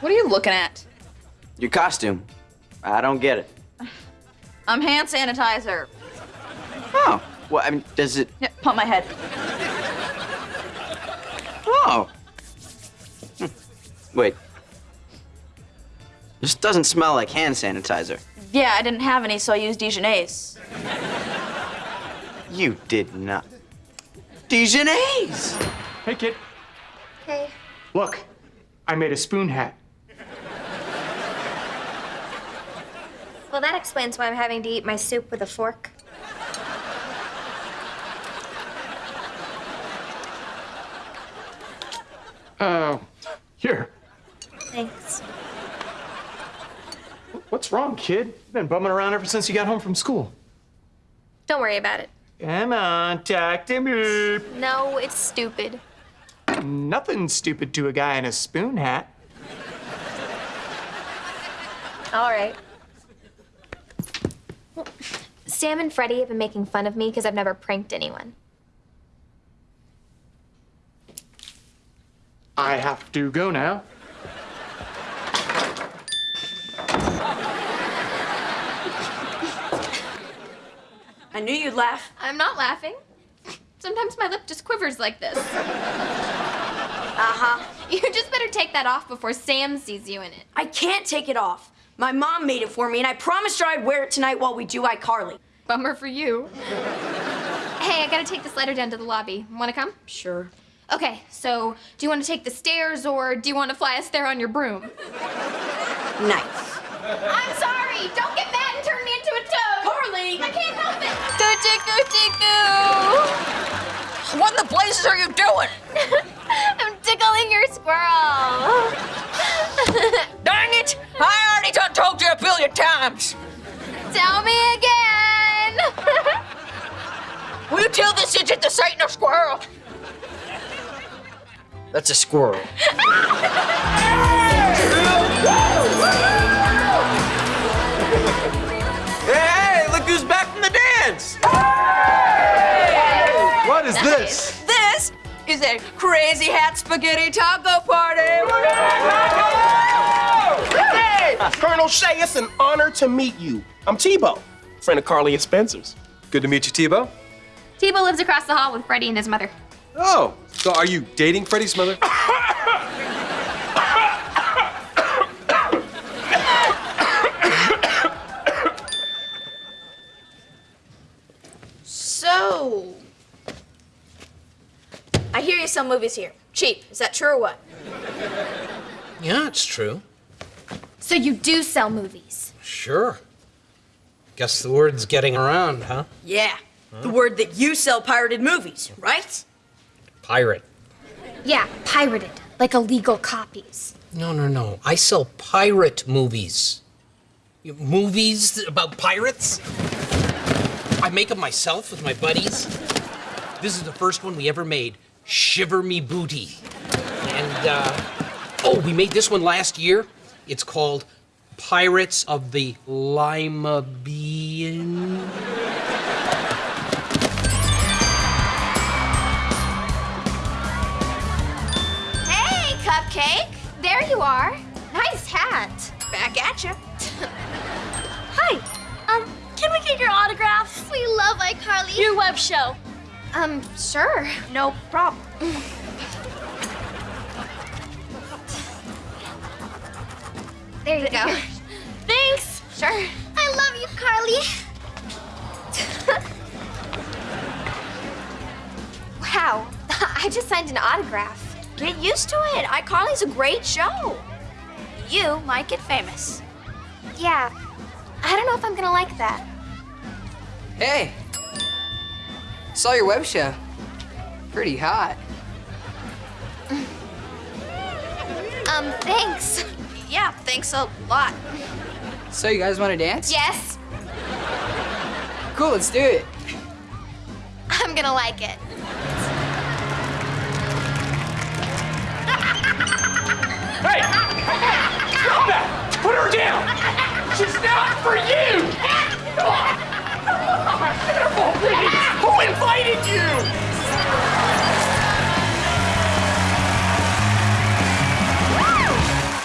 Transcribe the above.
What are you looking at? Your costume. I don't get it. I'm hand sanitizer. Oh, well, I mean, does it? Yeah, pump my head. Oh. Hmm. Wait. This doesn't smell like hand sanitizer. Yeah, I didn't have any, so I used Dijonnaise. You did not. Dijonnaise! Hey, kid. Hey. Look, I made a spoon hat. Well, that explains why I'm having to eat my soup with a fork. Uh, here. Thanks. What's wrong, kid? You've been bumming around ever since you got home from school. Don't worry about it. Come on, talk to me. No, it's stupid. Nothing stupid to a guy in a spoon hat. All right. Well, Sam and Freddie have been making fun of me because I've never pranked anyone. I have to go now. Knew you'd laugh. I'm not laughing. Sometimes my lip just quivers like this. Uh-huh. You just better take that off before Sam sees you in it. I can't take it off. My mom made it for me, and I promised her I'd wear it tonight while we do iCarly. Bummer for you. hey, I gotta take this letter down to the lobby. Wanna come? Sure. Okay, so do you want to take the stairs or do you want to fly us there on your broom? Nice. I'm sorry! Don't get mad and turn me What in the blazes are you doing? I'm tickling your squirrel. Dang it! I already done told you a billion times. Tell me again. Will you tell this idiot this ain't no squirrel? That's a squirrel. Is a crazy hat spaghetti taco party. Hey, Colonel Shay, it's an honor to meet you. I'm Tebow, friend of Carly and Spencer's. Good to meet you, Tebow. Tebow lives across the hall with Freddie and his mother. Oh, so are you dating Freddie's mother? So, I hear you sell movies here. Cheap. Is that true or what? Yeah, it's true. So you do sell movies? Sure. Guess the word's getting around, huh? Yeah. The word that you sell pirated movies, right? Pirate. Yeah, pirated, like illegal copies. No, no, no. I sell pirate movies. You- Movies about pirates? I make them myself with my buddies. This is the first one we ever made Shiver Me Booty. And, uh, oh, we made this one last year. It's called Pirates of the Lima Bean. Hey, Cupcake! There you are. Nice hat. Back at you. Hi. Um, can we get your autograph? We love iCarly. Your web show. Um, sure. No problem. There you go. Thanks. Sure. I love you, Carly. Wow. I just signed an autograph. Get used to it. iCarly's a great show. You might get famous. Yeah. I don't know if I'm gonna like that. Hey, saw your web show. Pretty hot. Um, thanks. Yeah, thanks a lot. So you guys want to dance? Yes, Cool, let's do it. I'm gonna like it. invited you!